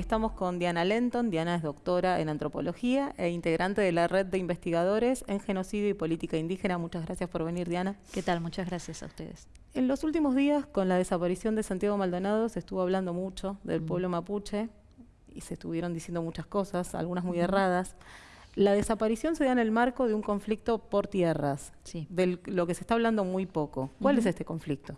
Estamos con Diana Lenton. Diana es doctora en antropología e integrante de la red de investigadores en genocidio y política indígena. Muchas gracias por venir, Diana. ¿Qué tal? Muchas gracias a ustedes. En los últimos días, con la desaparición de Santiago Maldonado, se estuvo hablando mucho del pueblo mapuche y se estuvieron diciendo muchas cosas, algunas muy erradas. La desaparición se da en el marco de un conflicto por tierras, sí. de lo que se está hablando muy poco. ¿Cuál es este conflicto?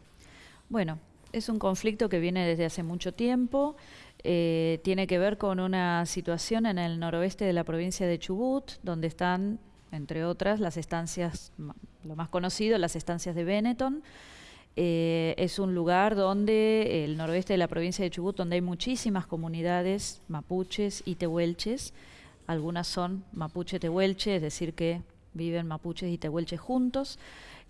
Bueno, es un conflicto que viene desde hace mucho tiempo, eh, tiene que ver con una situación en el noroeste de la provincia de Chubut, donde están, entre otras, las estancias, lo más conocido, las estancias de Benetton. Eh, es un lugar donde, el noroeste de la provincia de Chubut, donde hay muchísimas comunidades mapuches y tehuelches. Algunas son mapuche-tehuelche, es decir, que viven mapuches y tehuelches juntos.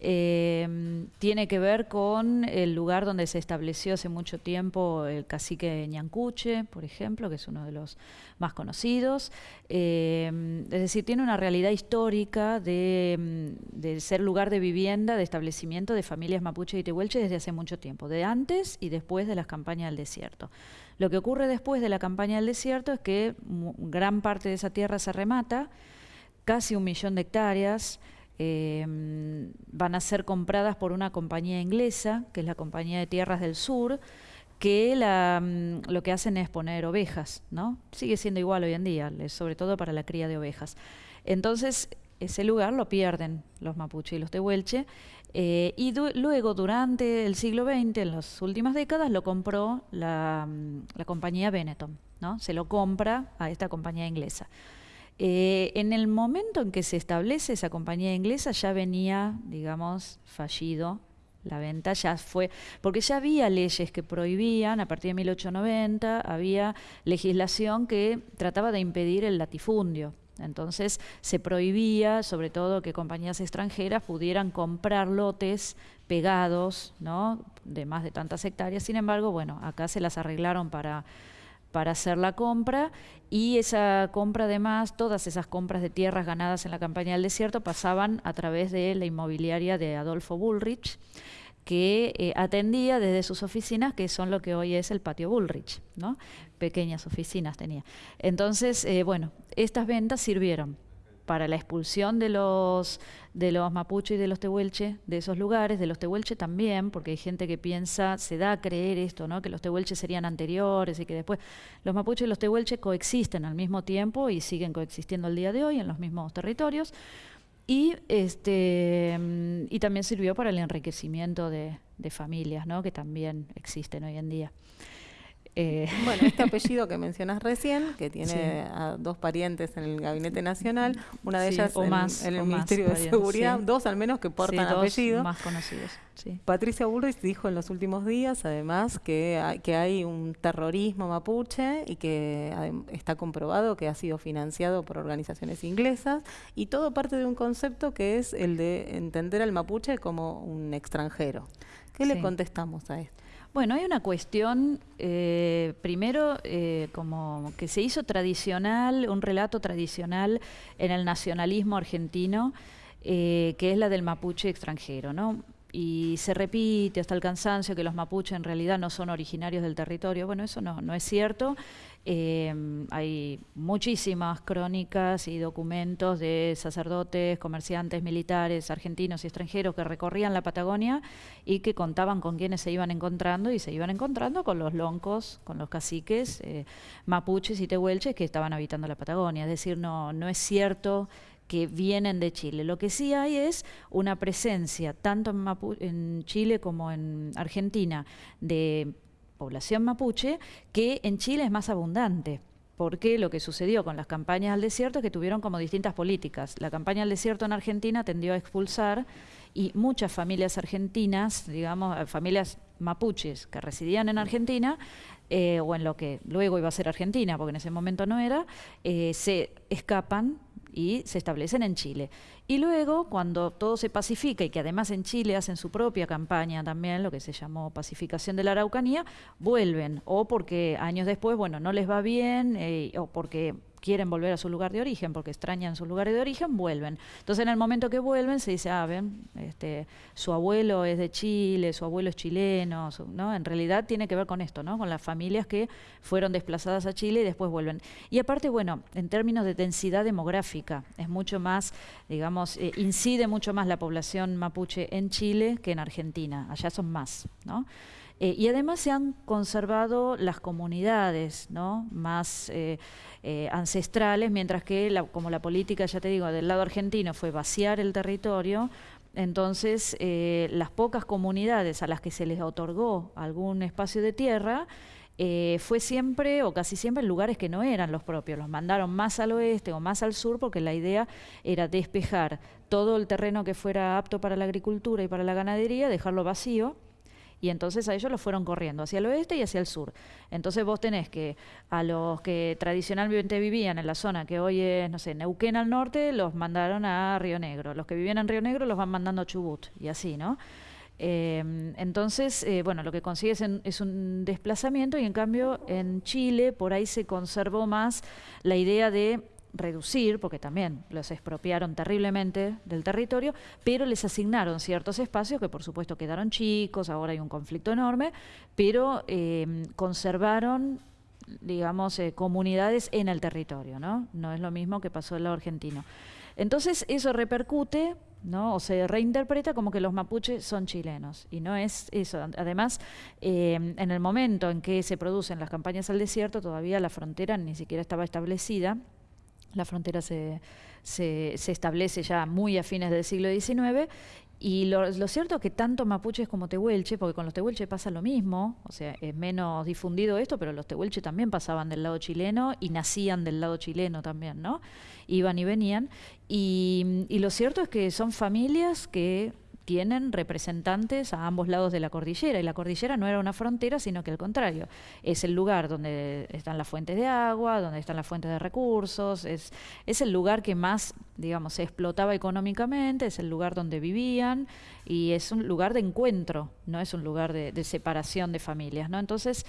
Eh, tiene que ver con el lugar donde se estableció hace mucho tiempo el cacique Ñancuche, por ejemplo, que es uno de los más conocidos. Eh, es decir, tiene una realidad histórica de, de, ser lugar de vivienda, de establecimiento de familias mapuche y tehuelche desde hace mucho tiempo, de antes y después de las campañas del desierto. Lo que ocurre después de la campaña del desierto es que gran parte de esa tierra se remata, casi un millón de hectáreas, eh, van a ser compradas por una compañía inglesa, que es la Compañía de Tierras del Sur, que la, mm, lo que hacen es poner ovejas, ¿no? Sigue siendo igual hoy en día, sobre todo para la cría de ovejas. Entonces, ese lugar lo pierden los mapuche y los tehuelche, eh, y luego durante el siglo XX, en las últimas décadas, lo compró la, mm, la compañía Benetton, ¿no? Se lo compra a esta compañía inglesa. Eh, en el momento en que se establece esa compañía inglesa ya venía, digamos, fallido la venta, ya fue, porque ya había leyes que prohibían, a partir de 1890, había legislación que trataba de impedir el latifundio. Entonces se prohibía, sobre todo, que compañías extranjeras pudieran comprar lotes pegados, ¿no? De más de tantas hectáreas. Sin embargo, bueno, acá se las arreglaron para para hacer la compra y esa compra además, todas esas compras de tierras ganadas en la campaña del desierto pasaban a través de la inmobiliaria de Adolfo Bullrich que eh, atendía desde sus oficinas, que son lo que hoy es el patio Bullrich, ¿no? Pequeñas oficinas tenía. Entonces, eh, bueno, estas ventas sirvieron para la expulsión de los de los mapuches y de los tehuelche de esos lugares, de los tehuelche también, porque hay gente que piensa, se da a creer esto, ¿no? que los tehuelches serían anteriores y que después los mapuches y los tehuelche coexisten al mismo tiempo y siguen coexistiendo al día de hoy en los mismos territorios. Y, este, y también sirvió para el enriquecimiento de, de familias, ¿no? que también existen hoy en día. Eh, bueno, este apellido que mencionas recién, que tiene a dos parientes en el Gabinete Nacional, una de ellas en, el Ministerio de Seguridad, dos al menos que portan apellido. más conocidos. Patricia Bullrich dijo en los últimos días, además, que hay, que hay un terrorismo mapuche y que está comprobado que ha sido financiado por organizaciones inglesas y todo parte de un concepto que es el de entender al mapuche como un extranjero. ¿Qué le contestamos a esto? Bueno, hay una cuestión, eh, primero, eh, como que se hizo tradicional, un relato tradicional en el nacionalismo argentino, eh, que es la del mapuche extranjero, ¿no? Y se repite hasta el cansancio que los mapuches en realidad no son originarios del territorio. Bueno, eso no, no es cierto. Eh, hay muchísimas crónicas y documentos de sacerdotes, comerciantes, militares, argentinos y extranjeros que recorrían la Patagonia y que contaban con quienes se iban encontrando y se iban encontrando con los loncos, con los caciques, eh, mapuches y tehuelches que estaban habitando la Patagonia. Es decir, no, no es cierto que vienen de Chile. Lo que sí hay es una presencia, tanto en, Chile como en Argentina, de población mapuche, que en Chile es más abundante porque lo que sucedió con las campañas al desierto es que tuvieron como distintas políticas. La campaña al desierto en Argentina tendió a expulsar y muchas familias argentinas, digamos, eh, familias mapuches que residían en Argentina, eh, o en lo que luego iba a ser Argentina, porque en ese momento no era, eh, se escapan y se establecen en Chile. Y luego, cuando todo se pacifica y que además en Chile hacen su propia campaña también, lo que se llamó pacificación de la Araucanía, vuelven, o porque años después, bueno, no les va bien, eh, o porque quieren volver a su lugar de origen porque extrañan su lugar de origen, vuelven. Entonces en el momento que vuelven se dice, ah, ven, este, su abuelo es de Chile, su abuelo es chileno, ¿no? En realidad tiene que ver con esto, ¿no? Con las familias que fueron desplazadas a Chile y después vuelven. Y aparte, bueno, en términos de densidad demográfica, es mucho más, digamos, eh, incide mucho más la población mapuche en Chile que en Argentina, allá son más, ¿no? Eh, y además se han conservado las comunidades ¿no? más eh, eh, ancestrales, mientras que como la política, ya te digo, del lado argentino fue vaciar el territorio, entonces las pocas comunidades a las que se les otorgó algún espacio de tierra, fue siempre o casi siempre en lugares que no eran los propios. Los mandaron más al oeste o más al sur porque la idea era despejar todo el terreno que fuera apto para la agricultura y para la ganadería, dejarlo vacío y entonces a ellos los fueron corriendo hacia el oeste y hacia el sur. Entonces vos tenés que a los que tradicionalmente vivían en la zona que hoy es, no sé, Neuquén al norte, los mandaron a Río Negro. Los que vivían en Río Negro los van mandando a Chubut y así, ¿no? Eh, entonces, eh, bueno, lo que consigue es, un desplazamiento y en cambio en Chile por ahí se conservó más la idea de reducir, porque también los expropiaron terriblemente del territorio, pero les asignaron ciertos espacios que por supuesto quedaron chicos, ahora hay un conflicto enorme, pero eh, conservaron digamos, eh, comunidades en el territorio, ¿no? No es lo mismo que pasó en lado argentino. Entonces eso repercute, ¿no? O se reinterpreta como que los mapuches son chilenos. Y no es eso. Además, eh, en el momento en que se producen las campañas al desierto, todavía la frontera ni siquiera estaba establecida la frontera se, se, establece ya muy a fines del siglo XIX y lo, cierto es que tanto mapuches como tehuelche, porque con los tehuelche pasa lo mismo, o sea, es menos difundido esto, pero los tehuelche también pasaban del lado chileno y nacían del lado chileno también, ¿no? Iban y venían. y lo cierto es que son familias que tienen representantes a ambos lados de la cordillera y la cordillera no era una frontera, sino que al contrario, es el lugar donde están las fuentes de agua, donde están las fuentes de recursos, es, es el lugar que más, digamos, se explotaba económicamente, es el lugar donde vivían y es un lugar de encuentro, no es un lugar de, de separación de familias, ¿no? Entonces,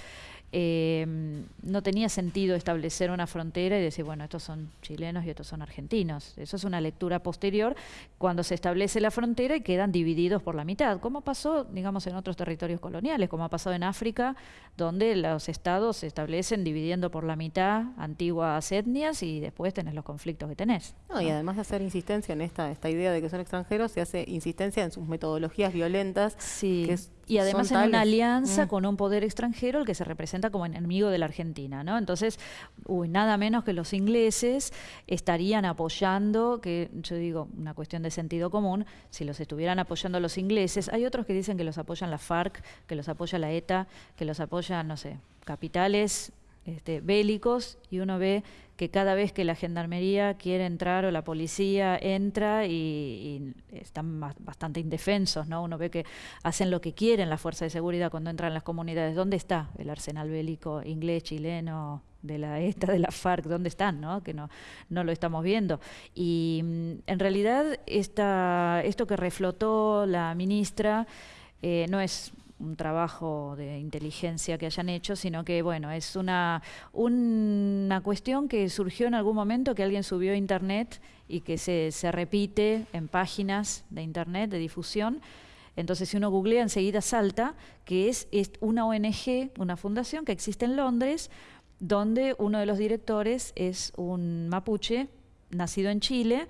eh, no tenía sentido establecer una frontera y decir, bueno, estos son chilenos y estos son argentinos. Eso es una lectura posterior cuando se establece la frontera y quedan divididos por la mitad, como pasó, digamos, en otros territorios coloniales, como ha pasado en África, donde los estados se establecen dividiendo por la mitad antiguas etnias y después tenés los conflictos que tenés. No, Y además de hacer insistencia en esta, esta idea de que son extranjeros, se hace insistencia en sus metodologías violentas, sí. que y además en una alianza mm. con un poder extranjero, el que se representa como enemigo de la Argentina, ¿no? Entonces, uy, nada menos que los ingleses estarían apoyando, que yo digo, una cuestión de sentido común, si los estuvieran apoyando los ingleses, hay otros que dicen que los apoyan la FARC, que los apoya la ETA, que los apoyan, no sé, capitales este, bélicos, y uno ve que cada vez que la gendarmería quiere entrar o la policía entra y, están bastante indefensos, ¿no? Uno ve que hacen lo que quieren las fuerzas de seguridad cuando entran en las comunidades. ¿Dónde está el arsenal bélico inglés, chileno, de la ETA, de la FARC, ¿dónde están? ¿no? Que no, no lo estamos viendo. Y mm, en realidad esta, esto que reflotó la ministra eh, no es un trabajo de inteligencia que hayan hecho, sino que, bueno, es una, una cuestión que surgió en algún momento que alguien subió a Internet y que se, se repite en páginas de Internet, de difusión. Entonces, si uno googlea, enseguida salta que es, es una ONG, una fundación que existe en Londres, donde uno de los directores es un mapuche nacido en Chile,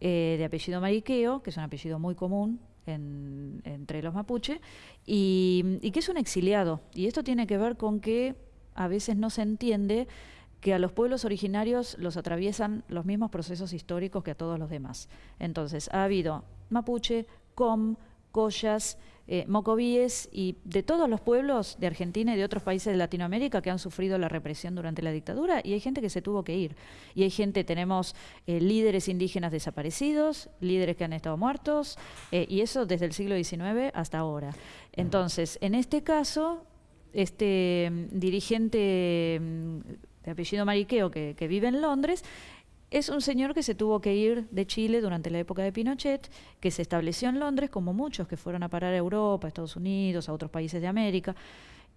eh, de apellido Mariqueo, que es un apellido muy común entre los mapuche, y, que es un exiliado. Y esto tiene que ver con que a veces no se entiende que a los pueblos originarios los atraviesan los mismos procesos históricos que a todos los demás. Entonces, ha habido mapuche, com, collas, eh, mocovíes y de todos los pueblos de Argentina y de otros países de Latinoamérica que han sufrido la represión durante la dictadura y hay gente que se tuvo que ir. Y hay gente, tenemos eh, líderes indígenas desaparecidos, líderes que han estado muertos eh, y eso desde el siglo XIX hasta ahora. Entonces, en este caso, este mm, dirigente mm, de apellido Mariqueo que, que vive en Londres, es un señor que se tuvo que ir de Chile durante la época de Pinochet, que se estableció en Londres, como muchos que fueron a parar a Europa, a Estados Unidos, a otros países de América,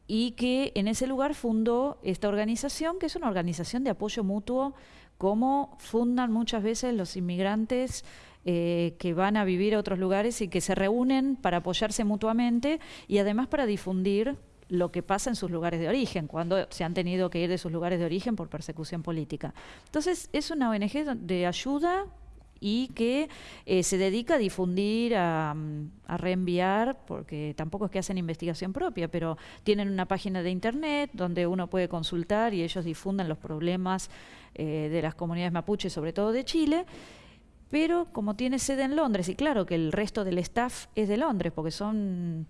y que en ese lugar fundó esta organización, que es una organización de apoyo mutuo cómo fundan muchas veces los inmigrantes eh, que van a vivir a otros lugares y que se reúnen para apoyarse mutuamente y además para difundir lo que pasa en sus lugares de origen, cuando se han tenido que ir de sus lugares de origen por persecución política. Entonces, es una ONG de ayuda y que eh, se dedica a difundir, mm, a, reenviar, porque tampoco es que hacen investigación propia, pero tienen una página de internet donde uno puede consultar y ellos difunden los problemas eh, de las comunidades mapuches, sobre todo de Chile. Pero como tiene sede en Londres, y claro que el resto del staff es de Londres, porque son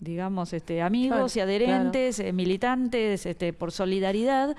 digamos, este, amigos y adherentes, eh, militantes, este, por solidaridad,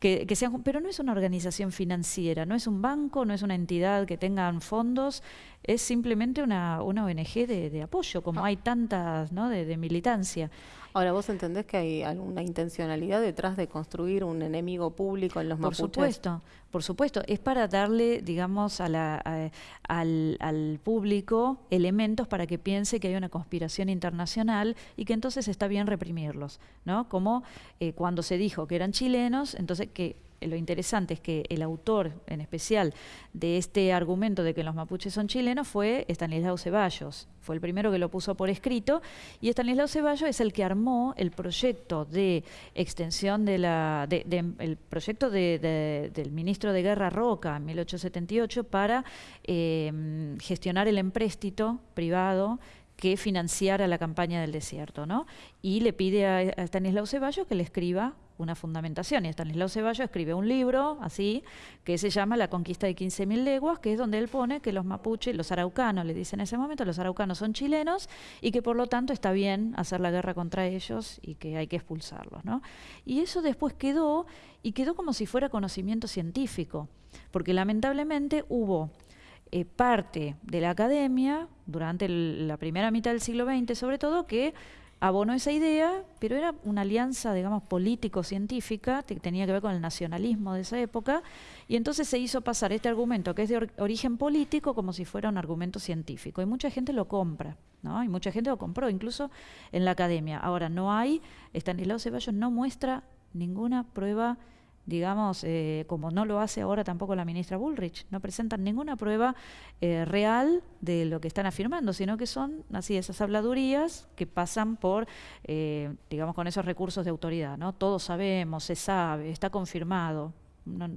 que, sean, pero no es una organización financiera, no es un banco, no es una entidad que tengan fondos, es simplemente una, una ONG de, apoyo, como ah. hay tantas ¿no? de, militancia. Ahora, ¿vos entendés que hay alguna intencionalidad detrás de construir un enemigo público en los Por supuesto, por supuesto. Es para darle, digamos, a la, al, al, público elementos para que piense que hay una conspiración internacional y que entonces está bien reprimirlos, ¿no? Como eh, cuando se dijo que eran chilenos, entonces que lo interesante es que el autor en especial de este argumento de que los mapuches son chilenos fue Estanislao Ceballos. Fue el primero que lo puso por escrito y Estanislao Ceballos es el que armó el proyecto de extensión de la el proyecto del ministro de Guerra Roca en 1878 para eh, gestionar el empréstito privado que financiara la campaña del desierto, ¿no? Y le pide a Estanislao Ceballos que le escriba una fundamentación. Y Estanislao Ceballos escribe un libro así, que se llama La conquista de 15.000 leguas, que es donde él pone que los mapuches, los araucanos, le dicen en ese momento, los araucanos son chilenos y que por lo tanto está bien hacer la guerra contra ellos y que hay que expulsarlos. ¿no? Y eso después quedó, y quedó como si fuera conocimiento científico, porque lamentablemente hubo eh, parte de la academia, durante la primera mitad del siglo XX sobre todo, que abonó esa idea, pero era una alianza, digamos, político-científica, que tenía que ver con el nacionalismo de esa época, y entonces se hizo pasar este argumento, que es de origen político, como si fuera un argumento científico, y mucha gente lo compra, ¿no? Y mucha gente lo compró, incluso en la academia. Ahora, no hay, Estanislao Ceballos no muestra ninguna prueba digamos, eh, como no lo hace ahora tampoco la ministra Bullrich, no presentan ninguna prueba eh, real de lo que están afirmando, sino que son así esas habladurías que pasan por, eh, digamos, con esos recursos de autoridad, ¿no? Todos sabemos, se sabe, está confirmado,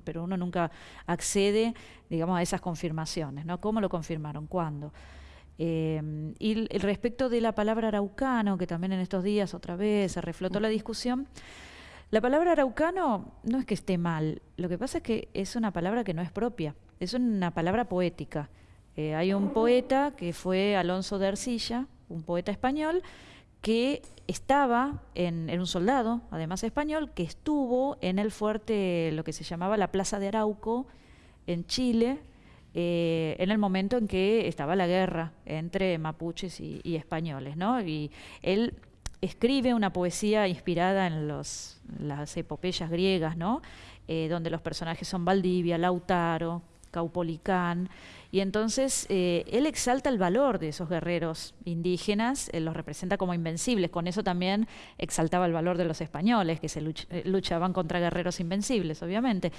pero uno nunca accede, digamos, a esas confirmaciones, ¿no? ¿Cómo lo confirmaron? ¿Cuándo? y respecto de la palabra araucano, que también en estos días otra vez se reflotó la discusión, la palabra araucano no es que esté mal, lo que pasa es que es una palabra que no es propia, es una palabra poética. Eh, hay un poeta que fue Alonso de Ercilla, un poeta español, que estaba en, un soldado, además español, que estuvo en el fuerte, lo que se llamaba la Plaza de Arauco, en Chile, eh, en el momento en que estaba la guerra entre mapuches y, y españoles, ¿no? Y él escribe una poesía inspirada en los, las epopeyas griegas, ¿no? Eh, donde los personajes son Valdivia, Lautaro, Caupolicán, y entonces eh, él exalta el valor de esos guerreros indígenas, eh, los representa como invencibles, con eso también exaltaba el valor de los españoles, que se luchaban contra guerreros invencibles, obviamente.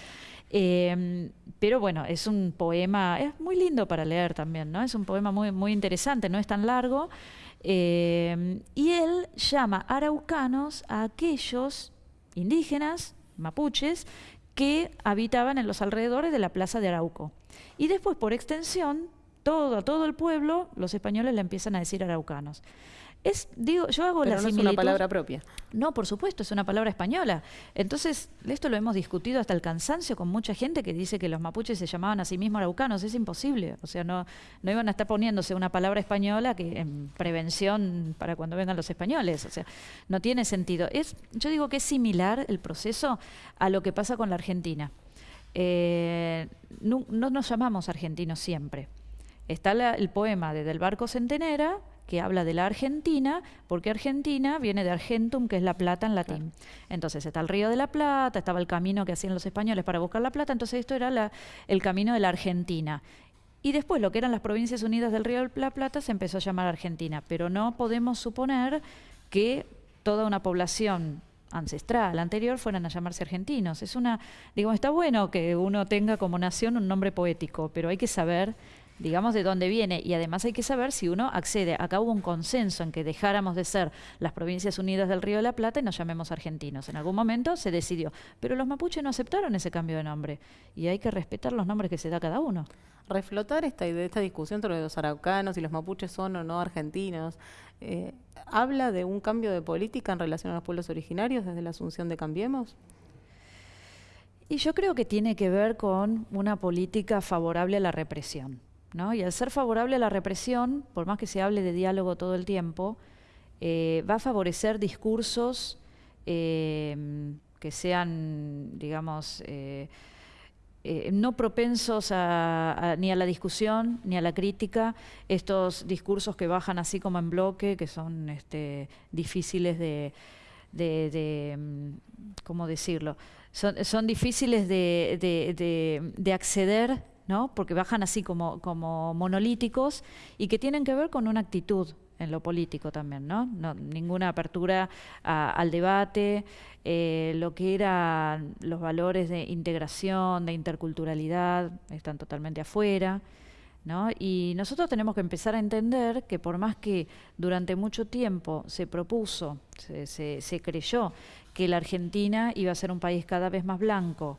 Em, pero bueno, es un poema, es muy lindo para leer también, ¿no? Es un poema muy, muy interesante, no es tan largo. Eh, y él llama araucanos a aquellos indígenas, mapuches, que habitaban en los alrededores de la plaza de Arauco. Y después, por extensión, todo, todo el pueblo, los españoles le empiezan a decir araucanos. Es, digo, yo hago Pero no es una palabra propia. No, por supuesto, es una palabra española. Entonces, esto lo hemos discutido hasta el cansancio con mucha gente que dice que los mapuches se llamaban a sí mismos araucanos. Es imposible. O sea, no, no iban a estar poniéndose una palabra española que en prevención para cuando vengan los españoles. O sea, no tiene sentido. Es, yo digo que es similar el proceso a lo que pasa con la Argentina. Eh, no, nos llamamos argentinos siempre. Está el poema de Del Barco Centenera, que habla de la Argentina, porque Argentina viene de Argentum, que es la plata en latín. Entonces está el río de la Plata, estaba el camino que hacían los españoles para buscar la plata, entonces esto era el camino de la Argentina. Y después lo que eran las provincias unidas del río de la Plata se empezó a llamar Argentina, pero no podemos suponer que toda una población ancestral, anterior, fueran a llamarse argentinos. Es una, digo, está bueno que uno tenga como nación un nombre poético, pero hay que saber digamos, de dónde viene. Y además hay que saber si uno accede. Acá hubo un consenso en que dejáramos de ser las Provincias Unidas del Río de la Plata y nos llamemos argentinos. En algún momento se decidió. Pero los mapuches no aceptaron ese cambio de nombre. Y hay que respetar los nombres que se da cada uno. Reflotar esta, esta discusión sobre los araucanos y los mapuches son o no argentinos. Eh, ¿Habla de un cambio de política en relación a los pueblos originarios desde la asunción de Cambiemos? Y yo creo que tiene que ver con una política favorable a la represión. Y al ser favorable a la represión, por más que se hable de diálogo todo el tiempo, eh, va a favorecer discursos eh, que sean, digamos, eh, no propensos ni a la discusión ni a la crítica, estos discursos que bajan así como en bloque, que son este, difíciles de, ¿cómo decirlo? Son, difíciles de acceder ¿no? porque bajan así como, como monolíticos y que tienen que ver con una actitud en lo político también, ¿no? ninguna apertura al debate, eh, lo que eran los valores de integración, de interculturalidad, están totalmente afuera. ¿No? Y nosotros tenemos que empezar a entender que por más que durante mucho tiempo se propuso, se, se, se creyó que la Argentina iba a ser un país cada vez más blanco,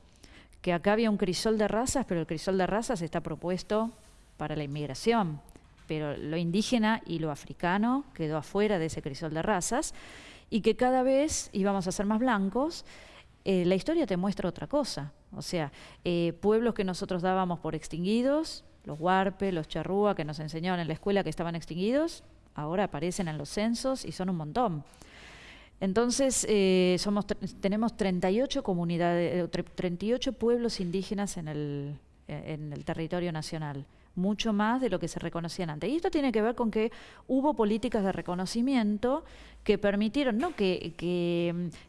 que acá había un crisol de razas, pero el crisol de razas está propuesto para la inmigración, pero lo indígena y lo africano quedó afuera de ese crisol de razas, y que cada vez íbamos a ser más blancos, eh, la historia te muestra otra cosa. O sea, eh, pueblos que nosotros dábamos por extinguidos, los huarpe, los charrúa, que nos enseñaban en la escuela que estaban extinguidos, ahora aparecen en los censos y son un montón. Entonces, eh, somos, tenemos 38 comunidades, 38 pueblos indígenas en el, en el territorio nacional mucho más de lo que se reconocían antes. Y esto tiene que ver con que hubo políticas de reconocimiento que permitieron, no que,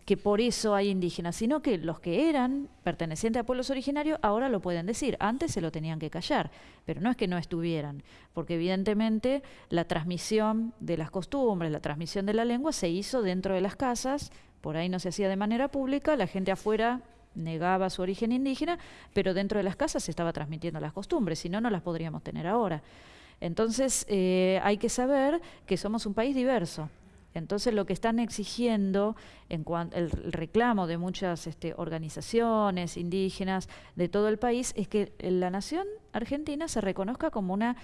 que, por eso hay indígenas, sino que los que eran pertenecientes a pueblos originarios ahora lo pueden decir. Antes se lo tenían que callar, pero no es que no estuvieran, porque evidentemente la transmisión de las costumbres, la transmisión de la lengua se hizo dentro de las casas, por ahí no se hacía de manera pública, la gente afuera negaba su origen indígena, pero dentro de las casas se estaba transmitiendo las costumbres, si no, no las podríamos tener ahora. Entonces, eh, hay que saber que somos un país diverso. Entonces, lo que están exigiendo, en el reclamo de muchas este, organizaciones indígenas de todo el país, es que la nación argentina se reconozca como, una,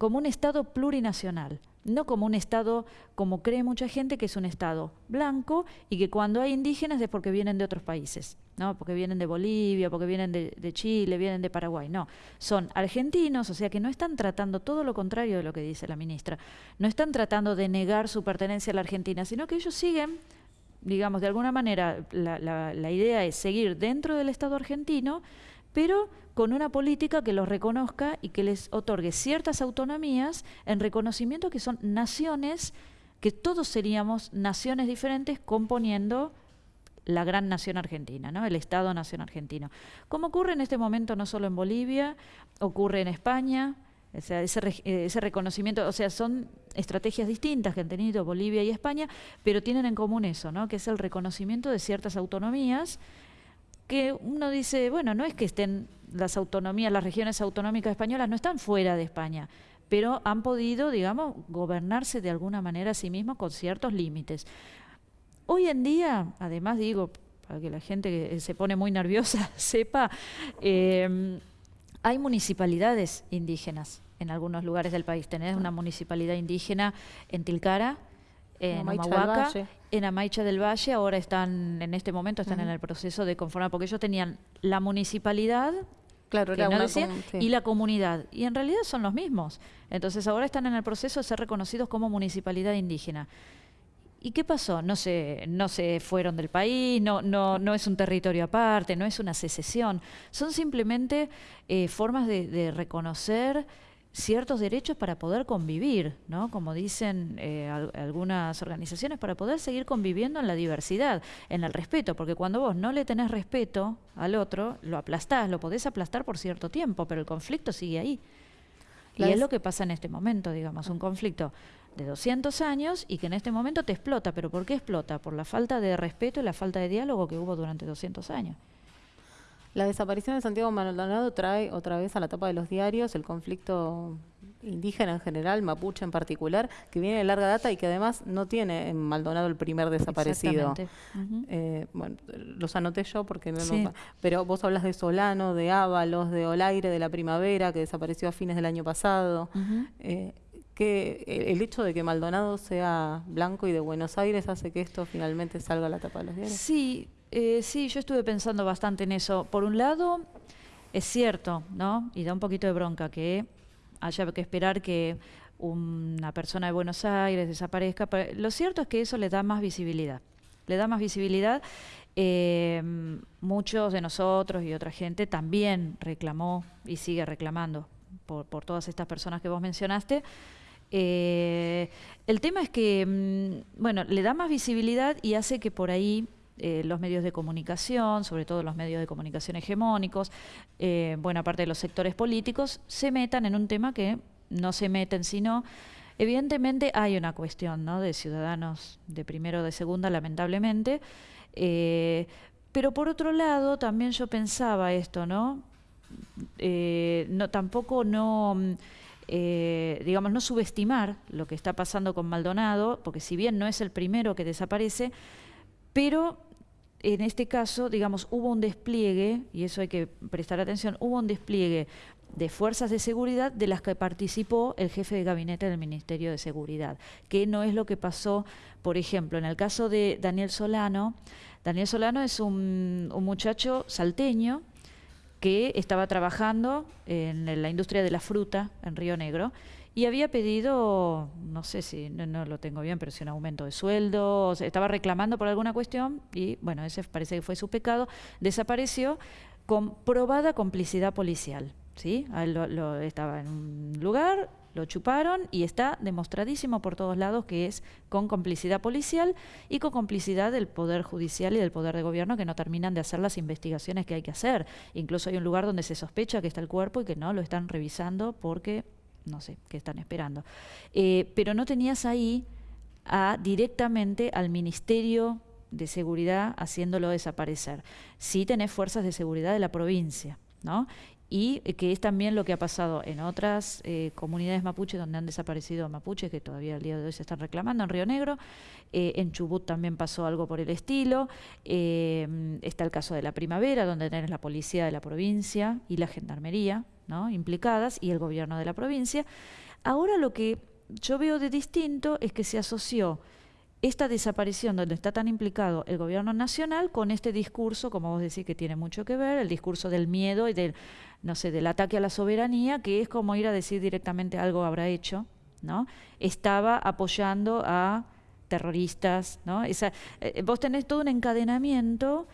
como un Estado plurinacional no como un Estado, como cree mucha gente, que es un Estado blanco y que cuando hay indígenas es porque vienen de otros países, ¿no? porque vienen de Bolivia, porque vienen de, Chile, vienen de Paraguay. No, son argentinos, o sea que no están tratando todo lo contrario de lo que dice la ministra. No están tratando de negar su pertenencia a la Argentina, sino que ellos siguen digamos, de alguna manera, la, la idea es seguir dentro del Estado argentino, pero con una política que los reconozca y que les otorgue ciertas autonomías en reconocimiento que son naciones, que todos seríamos naciones diferentes componiendo la gran nación argentina, ¿no? el Estado-nación argentino. Como ocurre en este momento no solo en Bolivia, ocurre en España, ese, ese, reconocimiento, o sea, son estrategias distintas que han tenido Bolivia y España, pero tienen en común eso, ¿no? que es el reconocimiento de ciertas autonomías que uno dice, bueno, no es que estén las autonomías, las regiones autonómicas españolas no están fuera de España, pero han podido, digamos, gobernarse de alguna manera a sí mismos con ciertos límites. Hoy en día, además digo, para que la gente que se pone muy nerviosa sepa, em, hay municipalidades indígenas en algunos lugares del país. Tenés una municipalidad indígena en Tilcara, en Humahuaca, en Amaicha del Valle, ahora están, en este momento están en el proceso de conformar, porque ellos tenían la municipalidad Claro, y la comunidad. Y en realidad son los mismos. Entonces ahora están en el proceso de ser reconocidos como municipalidad indígena. ¿Y qué pasó? No se, no se fueron del país, no, no, no es un territorio aparte, no es una secesión. Son simplemente eh, formas de, de reconocer ciertos derechos para poder convivir, ¿no? Como dicen eh, algunas organizaciones, para poder seguir conviviendo en la diversidad, en el respeto, porque cuando vos no le tenés respeto al otro, lo aplastás, lo podés aplastar por cierto tiempo, pero el conflicto sigue ahí. y es lo que pasa en este momento, digamos, un conflicto de 200 años y que en este momento te explota. ¿Pero por qué explota? Por la falta de respeto y la falta de diálogo que hubo durante 200 años. La desaparición de Santiago Maldonado trae otra vez a la tapa de los diarios el conflicto indígena en general, mapuche en particular, que viene de larga data y que además no tiene en Maldonado el primer desaparecido. Eh, bueno, los anoté yo porque no, pero vos hablas de Solano, de Ábalos, de Olaire, de la Primavera, que desapareció a fines del año pasado. Eh, que el hecho de que Maldonado sea blanco y de Buenos Aires hace que esto finalmente salga a la tapa de los diarios. Sí, eh, sí, yo estuve pensando bastante en eso. Por un lado, es cierto, ¿no? Y da un poquito de bronca que haya que esperar que una persona de Buenos Aires desaparezca. lo cierto es que eso le da más visibilidad. Le da más visibilidad. Eh, muchos de nosotros y otra gente también reclamó y sigue reclamando por, todas estas personas que vos mencionaste. Eh, el tema es que, mm, bueno, le da más visibilidad y hace que por ahí eh, los medios de comunicación, sobre todo los medios de comunicación hegemónicos, eh, buena parte de los sectores políticos, se metan en un tema que no se meten, sino evidentemente hay una cuestión ¿no? de ciudadanos de primero o de segunda, lamentablemente, eh, pero por otro lado también yo pensaba esto, ¿no? no tampoco no digamos, no subestimar lo que está pasando con Maldonado, porque si bien no es el primero que desaparece, pero en este caso, digamos, hubo un despliegue, y eso hay que prestar atención, hubo un despliegue de fuerzas de seguridad de las que participó el jefe de gabinete del Ministerio de Seguridad, que no es lo que pasó, por ejemplo, en el caso de Daniel Solano. Daniel Solano es un, muchacho salteño que estaba trabajando en la industria de la fruta en Río Negro y había pedido, no sé si, no, lo tengo bien, pero si un aumento de sueldo, estaba reclamando por alguna cuestión y bueno, ese parece que fue su pecado, desapareció con probada complicidad policial. ¿sí? lo, estaba en un lugar, lo chuparon y está demostradísimo por todos lados que es con complicidad policial y con complicidad del Poder Judicial y del Poder de Gobierno que no terminan de hacer las investigaciones que hay que hacer. Incluso hay un lugar donde se sospecha que está el cuerpo y que no lo están revisando porque no sé qué están esperando. Eh, pero no tenías ahí a, directamente al Ministerio de Seguridad haciéndolo desaparecer. Sí tenés fuerzas de seguridad de la provincia, ¿no? Y que es también lo que ha pasado en otras eh, comunidades mapuches donde han desaparecido mapuches que todavía al día de hoy se están reclamando, en Río Negro, eh, en Chubut también pasó algo por el estilo, eh, está el caso de la primavera donde tenés la policía de la provincia y la gendarmería ¿no? implicadas y el gobierno de la provincia. Ahora lo que yo veo de distinto es que se asoció esta desaparición donde está tan implicado el gobierno nacional con este discurso, como vos decís, que tiene mucho que ver, el discurso del miedo y del, no sé, del ataque a la soberanía, que es como ir a decir directamente algo habrá hecho, ¿no? Estaba apoyando a terroristas, ¿no? Esa, eh, vos tenés todo un encadenamiento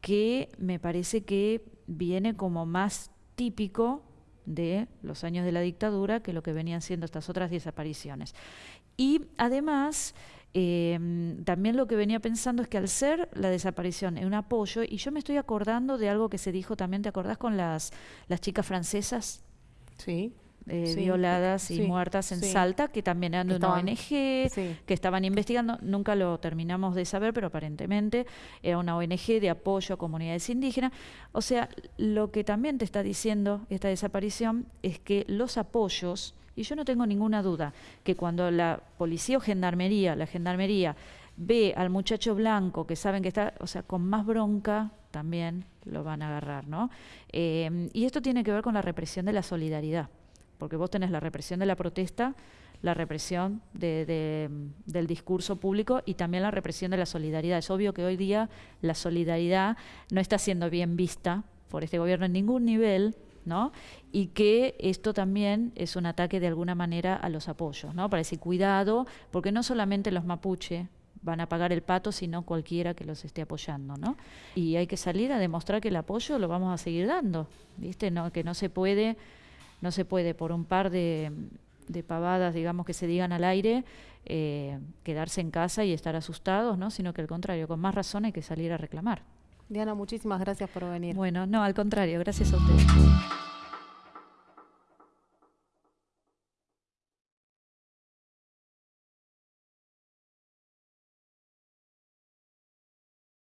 que me parece que viene como más típico de los años de la dictadura que lo que venían siendo estas otras desapariciones. Y además, Em, también lo que venía pensando es que al ser la desaparición en un apoyo, y yo me estoy acordando de algo que se dijo también, ¿te acordás con las, las chicas francesas? Sí. Eh, violadas y muertas en Salta, que también eran de una ONG, que estaban investigando, nunca lo terminamos de saber, pero aparentemente era una ONG de apoyo a comunidades indígenas. O sea, lo que también te está diciendo esta desaparición es que los apoyos y yo no tengo ninguna duda que cuando la policía o gendarmería, la gendarmería, ve al muchacho blanco que saben que está, o sea, con más bronca también lo van a agarrar, ¿no? Eh, y esto tiene que ver con la represión de la solidaridad, porque vos tenés la represión de la protesta, la represión de, del discurso público y también la represión de la solidaridad. Es obvio que hoy día la solidaridad no está siendo bien vista por este gobierno en ningún nivel, ¿no? Y que esto también es un ataque de alguna manera a los apoyos, ¿no? Para decir cuidado, porque no solamente los mapuche van a pagar el pato, sino cualquiera que los esté apoyando, ¿no? Y hay que salir a demostrar que el apoyo lo vamos a seguir dando, ¿viste? No, que no se puede, no se puede por un par de, pavadas, digamos, que se digan al aire, eh, quedarse en casa y estar asustados, ¿no? Sino que al contrario, con más razón hay que salir a reclamar. Diana, muchísimas gracias por venir. Bueno, no, al contrario, gracias a ustedes.